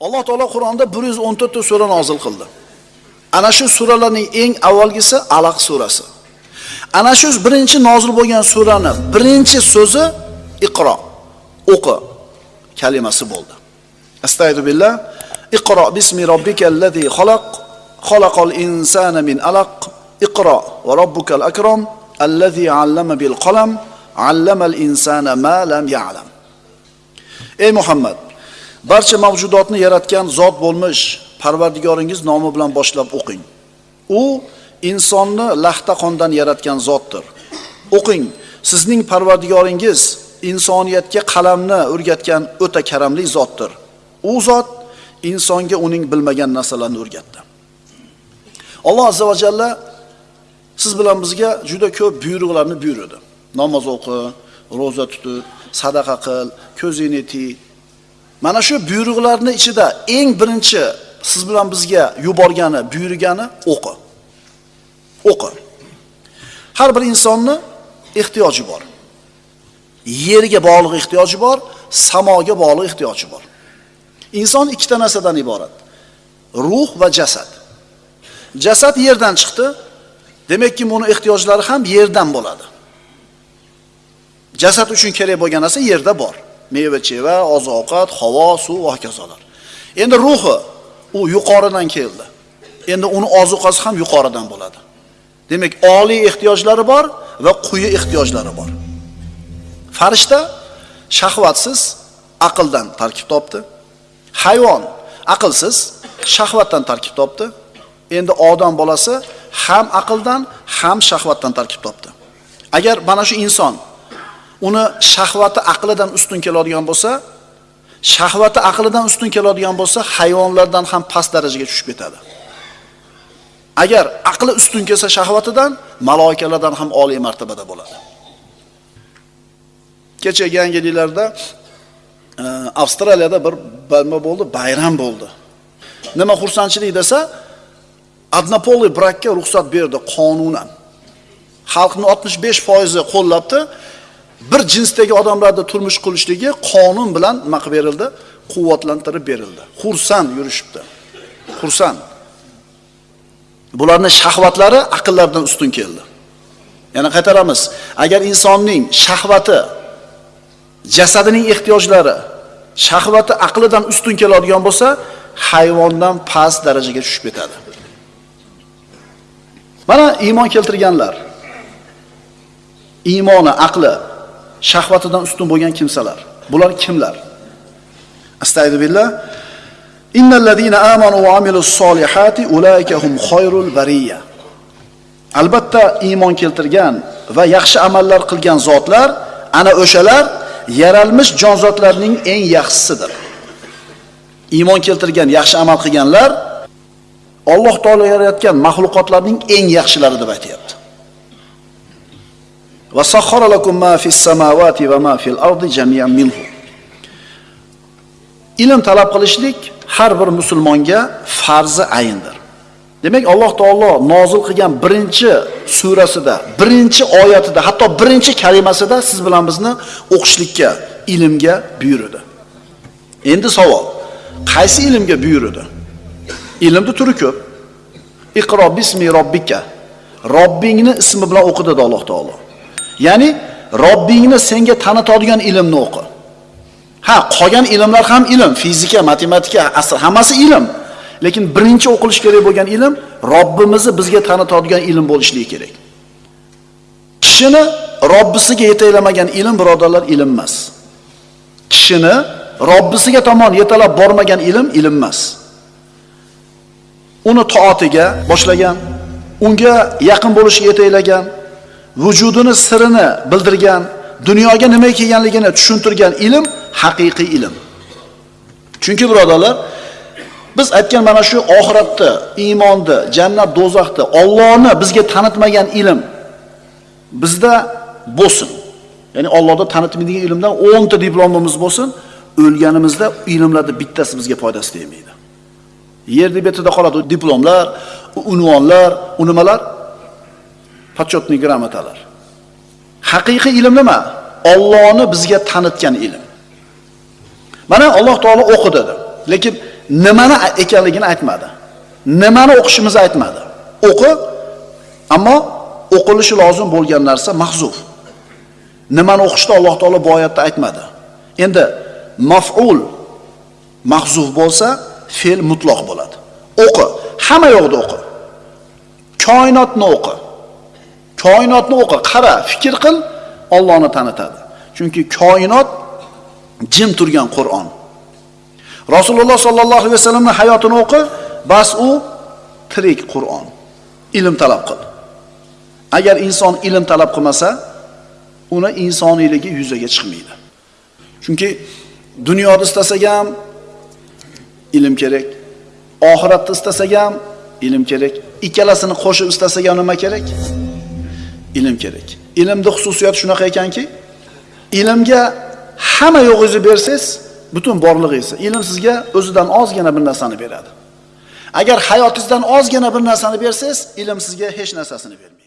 Alloh taolo Qur'onda 114 ta sura nozil qildi. Ana shu suralarning eng avvalgisi Alaq surasi. Ana shu birinchi nozil bo'lgan surani birinchi so'zi Iqro, o'qi kalimasi bo'ldi. Astaydu billah. Iqro bismi robbikal ladzi xalaq, xalaqal insana min alaq. Iqro va robbukal akram allazi 'allama bil qalam, 'allamal insana ma lam ya'lam. Ey Muhammad, barcha mavjudotni yaratgan zot bo'lmish Parvardigoringiz nomi bilan boshlab o'qing. U insonni laxta qondan yaratgan zotdir. O'qing. Sizning Parvardigoringiz insoniyatga qalamni o'rgatgan o'ta karamli zotdir. U zot insonga uning bilmagan narsalarni o'rgatdi. Alloh azza va jalla siz bilan bizga juda ko'p buyruqlarni buyurdi. Namoz o'qi, roza tutib, sadaqa qil, ko'zingni tiy. Mana shu buyruqlarning ichida eng birinchi siz bilan bizga yuborgani, buyurgani o'qi. O'qi. Har bir insonni ehtiyoji bor. Yerga bog'liq ehtiyoji bor, samoga bog'liq ehtiyoji bor. Inson ikkita narsadan iborat. Ruh va jasad. Jasad yerdan chiqdi. Demakki, buni ehtiyojlari ham yerdan bo'ladi. Jasad uchun kerak bo'lgan narsa yerda bor. Meva-cheva, oziq-ovqat, havo, suv va hokazolar. Endi ruhi u yuqoridan keldi. Endi uni ozuqasi ham yuqoridan bo'ladi. Demak, oliy ehtiyojlari bor va quyi ehtiyojlari bor. Farishta shahvatsiz aqldan tarkib topdi. Hayvon aqlsiz shahvatdan tarkib topdi. Endi odam bolasi ham aqldan, ham shahvatdan tarkib topdi. Agar mana shu inson uni shahvati aqlidan ustun keladigan bo'lsa, shahvati aqlidan ustun keladigan bo'lsa, hayvonlardan ham past darajaga tushib ketadi. Agar aqli ustun kelsa shahvatidan, maloikalardan ham oliy martabada bo'ladi. Kecha yangiliklarda e, Avstraliyada bir nima bo'ldi, bayram bo'ldi. Nima xursandchilik desa, adnapoli brakka ruxsat berdi qonunan. Xalqning 65% qo'llabdi. Bir jinsdagi odamlarda turmush qurishligi qonun bilan nima qilib berildi? Quvvatlantirib berildi. Xursand yurishibdi. Xursand. Bularning shahvatlari aqllardan ustun keldi. Yana qaytaramiz. Agar insonning shahvati jasadining ehtiyojlari shahvati aqlidan ustun keladigan bo'lsa, hayvondan past darajaga tushib ketadi. Mana iymon keltirganlar. Iymoni, aqli shahvatidan ustun bo'lgan kimsalar. Bular kimlar? Astagfirullah. Innal ladina amanu va amilus solihati ulaika hum khayrul. Albatta iymon keltirgan va yaxshi amallar qilgan zotlar ana o'shalar yaralmish jonzotlarning eng yaxshisidir. Iymon keltirgan, yaxshi amal qilganlar Alloh taolo yaratgan maxluqotlarning eng yaxshilari deb aytayapti. Va sakhara lakum ma fis samawati va ma fil ardi jami'an minhu. Ilm talab qilishlik har bir musulmonga farzi ayindir. Demak, Alloh taolo nozil qilgan birinchi surasida, birinchi oyatida, hatto birinchi kalimasida siz bilan bizni o'qishlikka, ilmga buyurdi. Endi savol, qaysi ilmga buyurdi? Ilmni turi ko'p. Iqro bismi robbika. Robbingni ismi bilan o'qi dedi Alloh taolo. Ya'ni Robbingni senga tanitadigan ilmni o'qi. Ha, qolgan ilmlar ham ilm, fizika, matematika, asr hammasi ilm. Lekin birinchi o'qilish kerak bo'lgan ilm Robbimizni bizga tanitadigan ilm bo'lishligi kerak. Kishini Robbisiga yetaklamagan ilm birodarlar ilm emas. Kishini Robbisiga tomon yetalab bormagan ilm ilm emas. Uni toatiga boshlagan, unga yaqin bo'lishga yetaklagan, vujudini sirini bildirgan, dunyoga nima kelganligini tushuntirgan ilm haqiqiy ilm. Chunki birodarlar, biz aytgan mana shu oxiratni, iymonni, jannat, do'zaxni, Allohni bizga tanitmagan ilm bizda bo'lsin. Ya'ni Allohda tanitmaydigan ilmdan 10 ta diplomimiz bo'lsin, o'lganimizda ilmlarni bittasi bizga foydasi tegmaydi. Yerni betida qoladi diplomlar, unvonlar, u nimalar? Почетный gramatalar. Haqiqiy ilm nima? Allohni bizga tanitgan ilm. Mana Alloh taolo o'qi dedi. Lekin nimani ekanligini aytmadi. Nimani o'qishimizni aytmadi. O'qi, ammo o'qilishi lozim bo'lgan narsa mahzuf. Nimani o'qishni Alloh taolo bu oyatda aytmadi. Endi maf'ul mahzuf bo'lsa, fe'l mutloq bo'ladi. O'qi, hamma yoqda o'qi. Koinotni o'qi. Koinotni o'qi, qara, fikr qil, Allohni tanitadi. Chunki koinot jim turgan Qur'on. Rasululloh sollallohu alayhi vasallamning hayotini o'qi, bas u tirik Qur'on. Ilm talab qil. Agar inson ilm talab qilmasa, uni insoniyligi yuzaga chiqmaydi. Chunki dunyoda istasak ham ilm kerak, oxiratda istasak ham ilm kerak, ikkalasini qo'shib istasak ham nima kerak? Ilm kerak. Ilmning xususiyati shunaqa ekanki, ilmga hamma yo'g'ingizni bersangiz, butun borlig'ingiz, ilm sizga o'zidan ozgina bir narsani beradi. Agar hayotingizdan ozgina bir narsani bersangiz, ilm sizga hech narsasini bermaydi.